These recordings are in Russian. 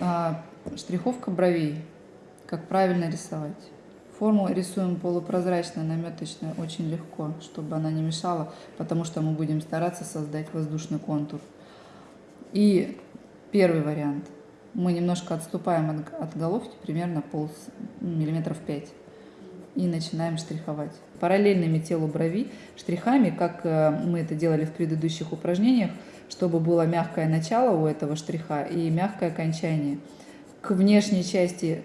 А, штриховка бровей. Как правильно рисовать. Форму рисуем полупрозрачно, наметочно, очень легко, чтобы она не мешала, потому что мы будем стараться создать воздушный контур. И первый вариант. Мы немножко отступаем от, от головки, примерно пол миллиметров 5. И начинаем штриховать. Параллельными телу брови штрихами, как э, мы это делали в предыдущих упражнениях, чтобы было мягкое начало у этого штриха и мягкое окончание. К внешней части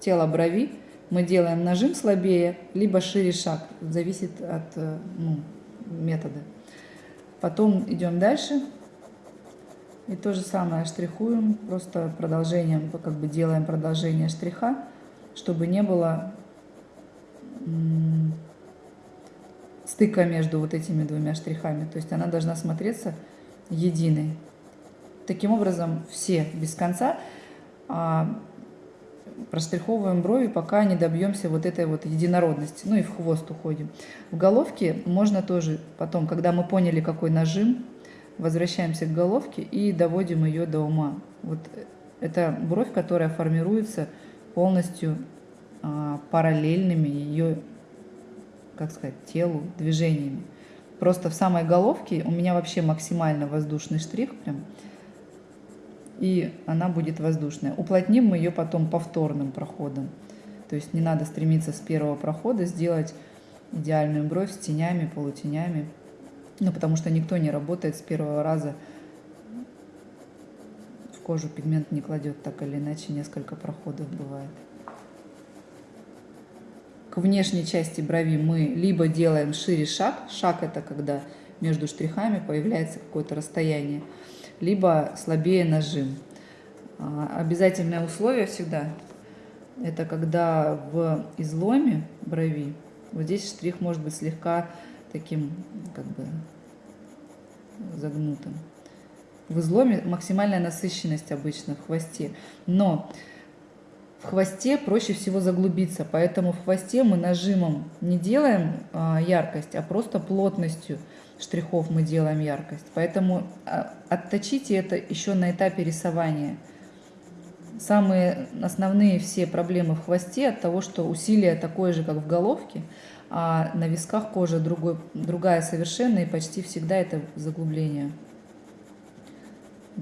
тела брови мы делаем нажим слабее, либо шире шаг. Зависит от э, ну, метода. Потом идем дальше. И то же самое штрихуем, просто продолжением, как бы делаем продолжение штриха, чтобы не было стыка между вот этими двумя штрихами. То есть она должна смотреться единой. Таким образом, все без конца а, проштриховываем брови, пока не добьемся вот этой вот единородности. Ну и в хвост уходим. В головке можно тоже потом, когда мы поняли, какой нажим, возвращаемся к головке и доводим ее до ума. Вот это бровь, которая формируется полностью параллельными ее, как сказать, телу, движениями. Просто в самой головке у меня вообще максимально воздушный штрих прям. И она будет воздушная. Уплотним мы ее потом повторным проходом. То есть не надо стремиться с первого прохода сделать идеальную бровь с тенями, полутенями. Ну, потому что никто не работает с первого раза. В кожу пигмент не кладет так или иначе, несколько проходов бывает к внешней части брови мы либо делаем шире шаг, шаг это когда между штрихами появляется какое-то расстояние, либо слабее нажим. А, обязательное условие всегда это когда в изломе брови, вот здесь штрих может быть слегка таким как бы загнутым. В изломе максимальная насыщенность обычно в хвосте, но в хвосте проще всего заглубиться, поэтому в хвосте мы нажимом не делаем а, яркость, а просто плотностью штрихов мы делаем яркость. Поэтому а, отточите это еще на этапе рисования. Самые основные все проблемы в хвосте от того, что усилие такое же, как в головке, а на висках кожа другой, другая совершенно, и почти всегда это заглубление.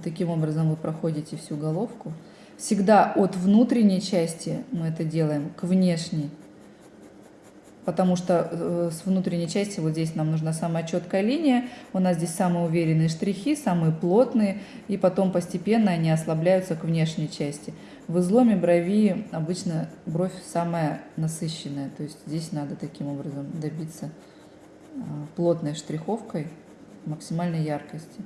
Таким образом вы проходите всю головку. Всегда от внутренней части мы это делаем к внешней. Потому что э, с внутренней части вот здесь нам нужна самая четкая линия. У нас здесь самые уверенные штрихи, самые плотные. И потом постепенно они ослабляются к внешней части. В изломе брови обычно бровь самая насыщенная. То есть здесь надо таким образом добиться э, плотной штриховкой максимальной яркости.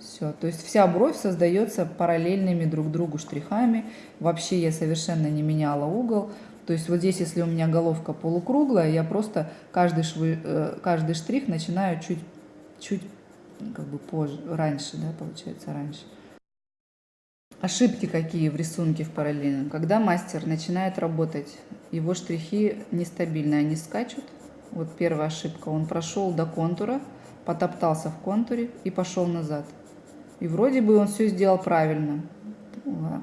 Все, то есть вся бровь создается параллельными друг другу штрихами. Вообще я совершенно не меняла угол. То есть вот здесь, если у меня головка полукруглая, я просто каждый, швы, э, каждый штрих начинаю чуть, чуть как бы позже, раньше, да, получается, раньше. Ошибки какие в рисунке в параллельном? Когда мастер начинает работать, его штрихи нестабильные, они скачут. Вот первая ошибка, он прошел до контура, потоптался в контуре и пошел назад. И вроде бы он все сделал правильно,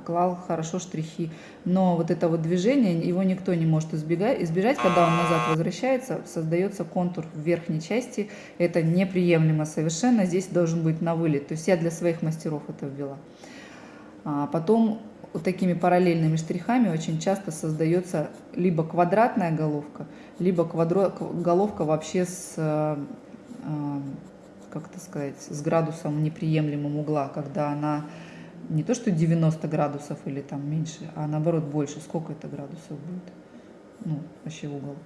клал хорошо штрихи. Но вот это вот движение, его никто не может избегать, избежать. Когда он назад возвращается, создается контур в верхней части. Это неприемлемо совершенно. Здесь должен быть на вылет. То есть я для своих мастеров это ввела. А потом вот такими параллельными штрихами очень часто создается либо квадратная головка, либо квадро... головка вообще с как это сказать, с градусом неприемлемым угла, когда она не то что 90 градусов или там меньше, а наоборот больше. Сколько это градусов будет? Ну, вообще угол.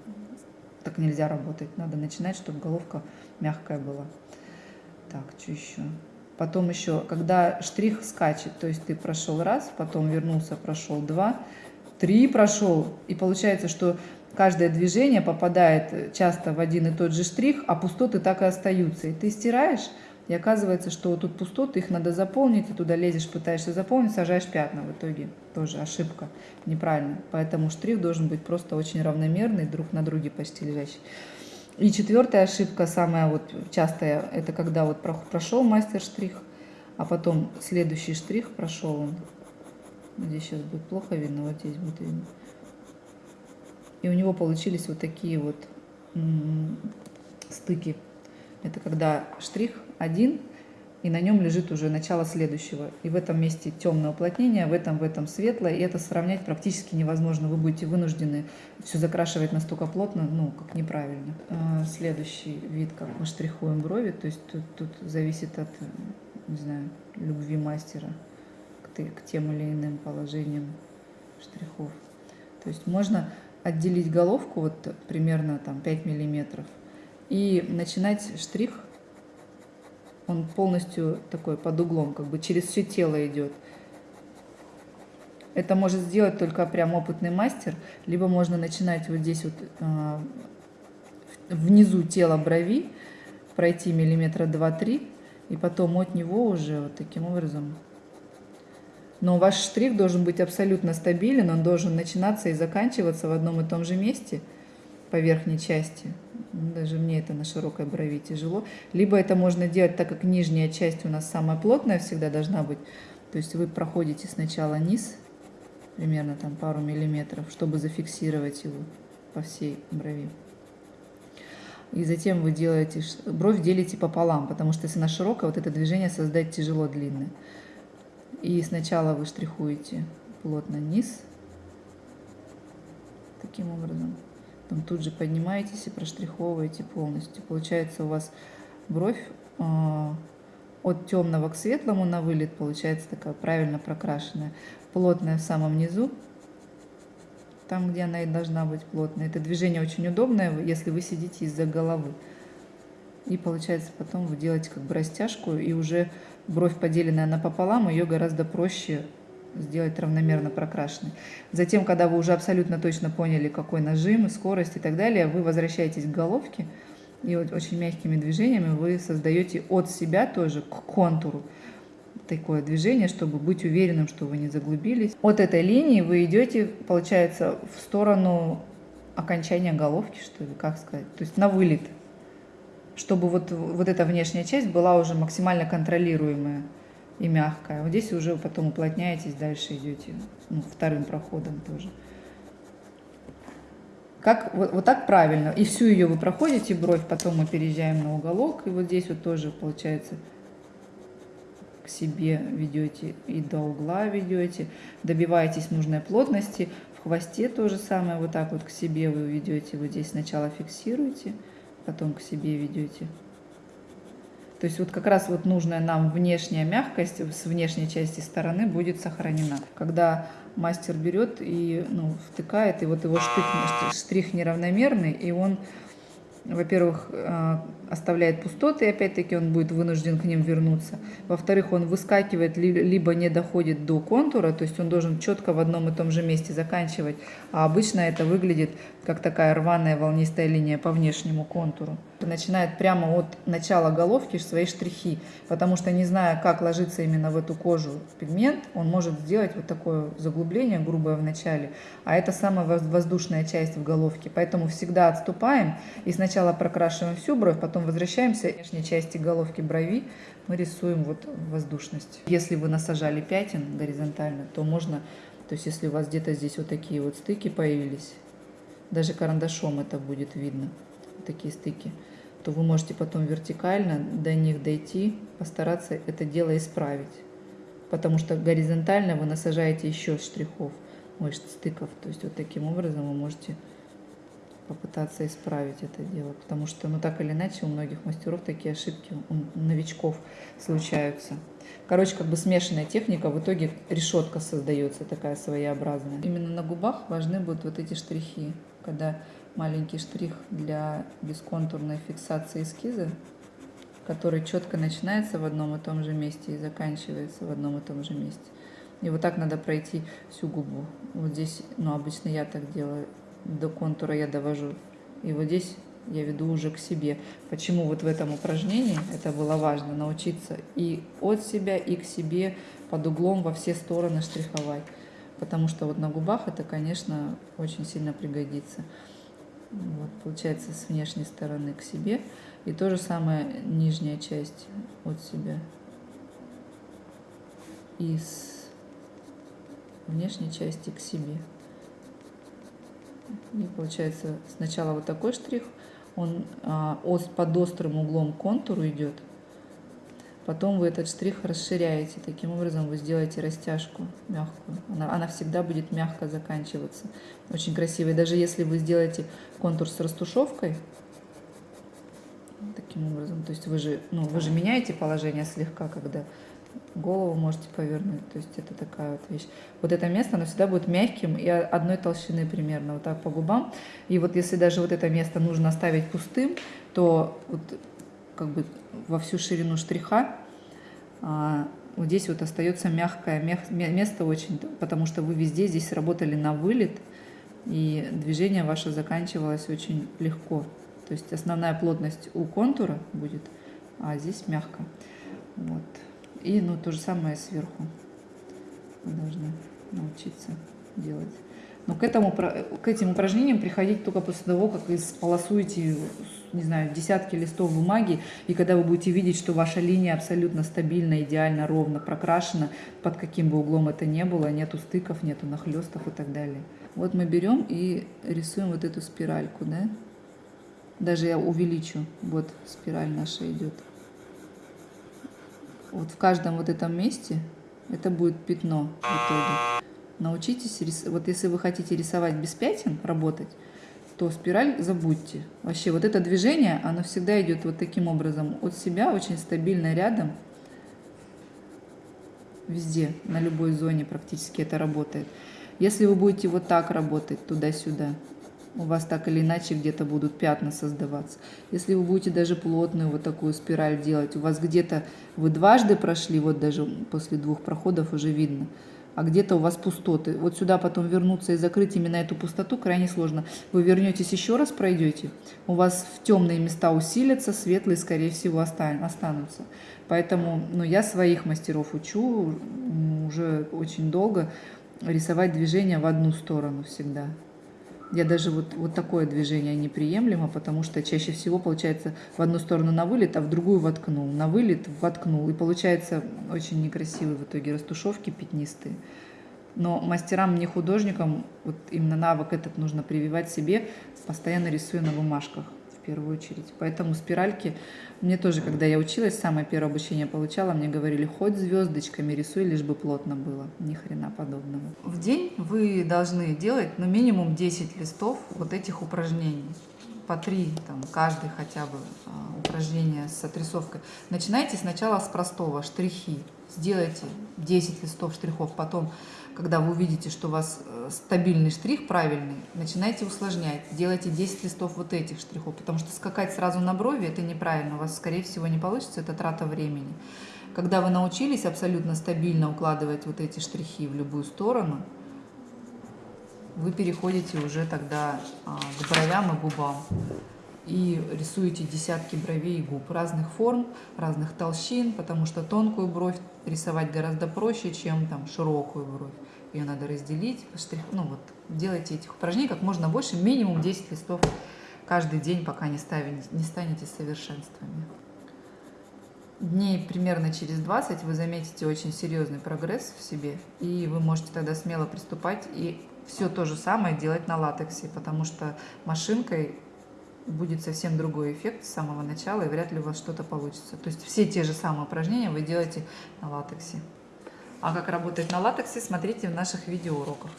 Так нельзя работать. Надо начинать, чтобы головка мягкая была. Так, что еще? Потом еще, когда штрих скачет, то есть ты прошел раз, потом вернулся, прошел два, три прошел, и получается, что каждое движение попадает часто в один и тот же штрих, а пустоты так и остаются. И ты стираешь, и оказывается, что тут пустоты, их надо заполнить, ты туда лезешь, пытаешься заполнить, сажаешь пятна в итоге. Тоже ошибка, неправильно. Поэтому штрих должен быть просто очень равномерный, друг на друге почти лежащий. И четвертая ошибка, самая вот частая, это когда вот прошел мастер штрих, а потом следующий штрих прошел он. Здесь сейчас будет плохо видно, вот здесь будет видно. И у него получились вот такие вот стыки. Это когда штрих один, и на нем лежит уже начало следующего. И в этом месте темное уплотнение, в этом, в этом светлое, и это сравнять практически невозможно. Вы будете вынуждены все закрашивать настолько плотно, ну, как неправильно. А, следующий вид, как мы штрихуем брови, то есть тут, тут зависит от, не знаю, любви мастера к, к тем или иным положениям штрихов. То есть можно отделить головку вот примерно там 5 миллиметров и начинать штрих он полностью такой под углом, как бы через все тело идет. Это может сделать только прям опытный мастер, либо можно начинать вот здесь вот э, внизу тела брови, пройти миллиметра 2-3, и потом от него уже вот таким образом. Но ваш штрих должен быть абсолютно стабилен, он должен начинаться и заканчиваться в одном и том же месте по верхней части. Даже мне это на широкой брови тяжело. Либо это можно делать, так как нижняя часть у нас самая плотная всегда должна быть. То есть вы проходите сначала низ, примерно там пару миллиметров, чтобы зафиксировать его по всей брови. И затем вы делаете, бровь делите пополам, потому что если она широкая, вот это движение создать тяжело длинное. И сначала вы штрихуете плотно низ, таким образом. Потом тут же поднимаетесь и проштриховываете полностью. Получается у вас бровь э, от темного к светлому на вылет получается такая правильно прокрашенная. Плотная в самом низу, там, где она и должна быть плотная. Это движение очень удобное, если вы сидите из-за головы. И получается потом вы делаете как бы растяжку, и уже бровь поделенная напополам, ее гораздо проще сделать равномерно прокрашенной. Затем, когда вы уже абсолютно точно поняли, какой нажим, скорость и так далее, вы возвращаетесь к головке, и вот очень мягкими движениями вы создаете от себя тоже к контуру такое движение, чтобы быть уверенным, что вы не заглубились. От этой линии вы идете, получается, в сторону окончания головки, что ли, как сказать, то есть на вылет, чтобы вот, вот эта внешняя часть была уже максимально контролируемая и мягкая. Вот здесь уже потом уплотняетесь, дальше идете ну, вторым проходом тоже. Как, вот, вот так правильно. И всю ее вы проходите, бровь, потом мы переезжаем на уголок. И вот здесь вот тоже получается к себе ведете и до угла ведете. Добиваетесь нужной плотности. В хвосте то же самое. Вот так вот к себе вы ведете. Вот здесь сначала фиксируете, потом к себе ведете. То есть вот как раз вот нужная нам внешняя мягкость с внешней части стороны будет сохранена. Когда мастер берет и ну, втыкает, и вот его штрих, штрих неравномерный, и он во-первых, э, оставляет пустоты, и опять-таки он будет вынужден к ним вернуться. Во-вторых, он выскакивает, либо не доходит до контура, то есть он должен четко в одном и том же месте заканчивать. А обычно это выглядит как такая рваная волнистая линия по внешнему контуру. Начинает прямо от начала головки свои штрихи, потому что не зная, как ложится именно в эту кожу пигмент, он может сделать вот такое заглубление грубое в начале, а это самая воздушная часть в головке. Поэтому всегда отступаем и сначала прокрашиваем всю бровь, потом возвращаемся к внешней части головки брови, мы рисуем вот воздушность. Если вы насажали пятен горизонтально, то можно, то есть если у вас где-то здесь вот такие вот стыки появились, даже карандашом это будет видно, такие стыки, то вы можете потом вертикально до них дойти, постараться это дело исправить. Потому что горизонтально вы насажаете еще штрихов, ой, стыков. То есть вот таким образом вы можете попытаться исправить это дело. Потому что, ну так или иначе, у многих мастеров такие ошибки, у новичков случаются. Короче, как бы смешанная техника, в итоге решетка создается такая своеобразная. Именно на губах важны будут вот эти штрихи, когда маленький штрих для бесконтурной фиксации эскиза, который четко начинается в одном и том же месте и заканчивается в одном и том же месте. И вот так надо пройти всю губу. Вот здесь, ну, обычно я так делаю, до контура я довожу. И вот здесь я веду уже к себе. Почему вот в этом упражнении это было важно, научиться и от себя, и к себе под углом во все стороны штриховать. Потому что вот на губах это, конечно, очень сильно пригодится. Вот, получается, с внешней стороны к себе. И то же самое нижняя часть от себя. из внешней части к себе. И получается сначала вот такой штрих, он а, под острым углом к контуру идет. Потом вы этот штрих расширяете. Таким образом вы сделаете растяжку мягкую. Она, она всегда будет мягко заканчиваться. Очень красиво. И даже если вы сделаете контур с растушевкой, таким образом, то есть вы же, ну, вы же меняете положение слегка, когда голову можете повернуть. То есть это такая вот вещь. Вот это место, оно всегда будет мягким и одной толщины примерно, вот так по губам. И вот если даже вот это место нужно оставить пустым, то вот как бы во всю ширину штриха а, вот здесь вот остается мягкое место очень, потому что вы везде здесь работали на вылет, и движение ваше заканчивалось очень легко. То есть основная плотность у контура будет, а здесь мягко. Вот. И ну, то же самое сверху. Вы должны научиться делать. Но к, этому, к этим упражнениям приходить только после того, как исполосуете, не знаю, десятки листов бумаги, и когда вы будете видеть, что ваша линия абсолютно стабильно, идеально, ровно прокрашена, под каким бы углом это ни было, нету стыков, нету нахлестов и так далее. Вот мы берем и рисуем вот эту спиральку, да? Даже я увеличу, вот спираль наша идет вот в каждом вот этом месте это будет пятно в итоге. Научитесь, вот если вы хотите рисовать без пятен, работать, то спираль забудьте. Вообще вот это движение, оно всегда идет вот таким образом от себя, очень стабильно рядом, везде, на любой зоне практически это работает. Если вы будете вот так работать, туда-сюда, у вас так или иначе где-то будут пятна создаваться. Если вы будете даже плотную вот такую спираль делать, у вас где-то вы дважды прошли, вот даже после двух проходов уже видно, а где-то у вас пустоты. Вот сюда потом вернуться и закрыть именно эту пустоту крайне сложно. Вы вернетесь еще раз, пройдете, у вас в темные места усилятся, светлые, скорее всего, останутся. Поэтому ну, я своих мастеров учу уже очень долго рисовать движение в одну сторону всегда. Я даже вот, вот такое движение неприемлемо, потому что чаще всего получается в одну сторону на вылет, а в другую воткнул. На вылет воткнул. И получается очень некрасивые в итоге растушевки пятнистые. Но мастерам, не художникам, вот именно навык этот нужно прививать себе, постоянно рисуя на бумажках первую очередь. Поэтому спиральки, мне тоже, когда я училась, самое первое обучение получала, мне говорили, хоть звездочками рисуй, лишь бы плотно было. Ни хрена подобного. В день вы должны делать, ну, минимум 10 листов вот этих упражнений по три, там, каждый хотя бы а, упражнение с отрисовкой. Начинайте сначала с простого, штрихи. Сделайте 10 листов штрихов, потом когда вы увидите, что у вас э, стабильный штрих правильный, начинайте усложнять. Делайте 10 листов вот этих штрихов, потому что скакать сразу на брови – это неправильно. У вас, скорее всего, не получится, это трата времени. Когда вы научились абсолютно стабильно укладывать вот эти штрихи в любую сторону, вы переходите уже тогда а, к бровям и губам и рисуете десятки бровей и губ разных форм, разных толщин, потому что тонкую бровь рисовать гораздо проще, чем там широкую бровь. Ее надо разделить, штрих, ну вот, делайте этих упражнений как можно больше, минимум 10 листов каждый день, пока не, ставите, не станете совершенствами. Дней примерно через 20 вы заметите очень серьезный прогресс в себе, и вы можете тогда смело приступать и все то же самое делать на латексе, потому что машинкой будет совсем другой эффект с самого начала, и вряд ли у вас что-то получится. То есть все те же самые упражнения вы делаете на латексе. А как работать на латексе, смотрите в наших видеоуроках.